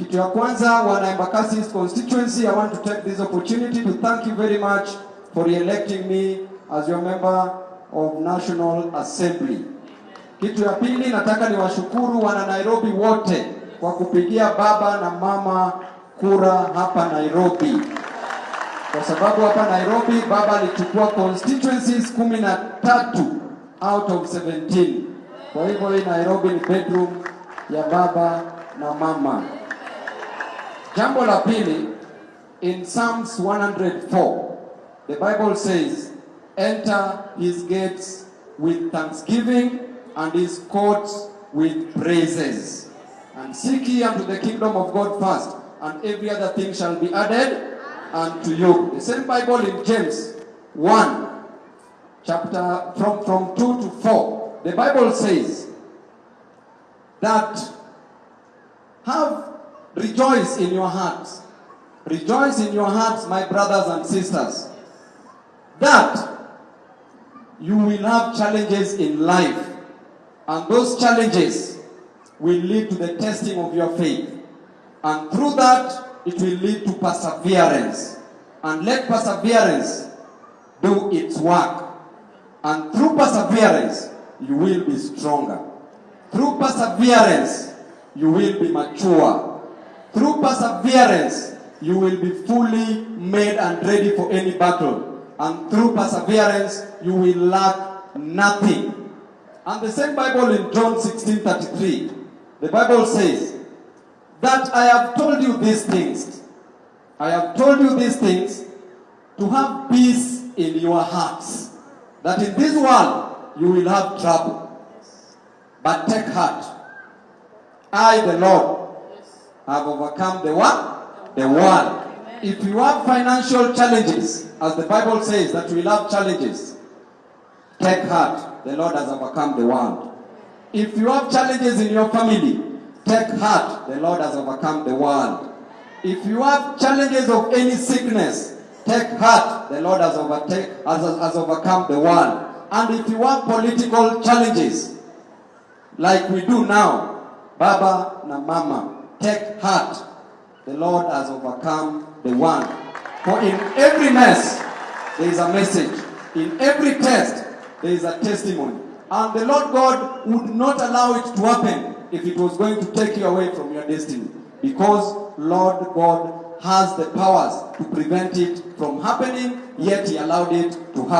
Kitu ya kwanza, wana Embakasi constituency, I want to take this opportunity to thank you very much for electing me as your member of National Assembly. Kitu ya pili, nataka niwashukuru wana Nairobi wote kwa kupigia baba na mama kura hapa Nairobi, kwa sababu hapa Nairobi baba alichukua constituencies kumi na tatu out of 17. Kwa hivyo hii Nairobi ni bedroom ya baba na mama. Jambo la pili, in Psalms 104, the Bible says, enter his gates with thanksgiving and his courts with praises. And seek ye unto the kingdom of God first, and every other thing shall be added unto you. The same Bible in James 1, chapter from, from 2 to 4, the Bible says that have rejoice in your hearts. Rejoice in your hearts, my brothers and sisters, that you will have challenges in life, and those challenges will lead to the testing of your faith. And through that, it will lead to perseverance. And let perseverance do its work. And through perseverance, you will be stronger. Through perseverance, you will be mature. Through perseverance, you will be fully made and ready for any battle. And through perseverance, you will lack nothing. And the same Bible in John 16 33, the Bible says, That I have told you these things. I have told you these things to have peace in your hearts. That in this world you will have trouble. But take heart. I, the Lord, have overcome the what? The world. If you have financial challenges, as the Bible says that we have challenges, take heart. The Lord has overcome the world. If you have challenges in your family, take heart. The Lord has overcome the world. If you have challenges of any sickness, take heart. The Lord has, overtake, has, has overcome the world. And if you have political challenges, like we do now, Baba na Mama, take heart. The Lord has overcome the one. For in every mess, there is a message. In every test, there is a testimony. And the Lord God would not allow it to happen if it was going to take you away from your destiny. Because Lord God has the powers to prevent it from happening, yet He allowed it to happen.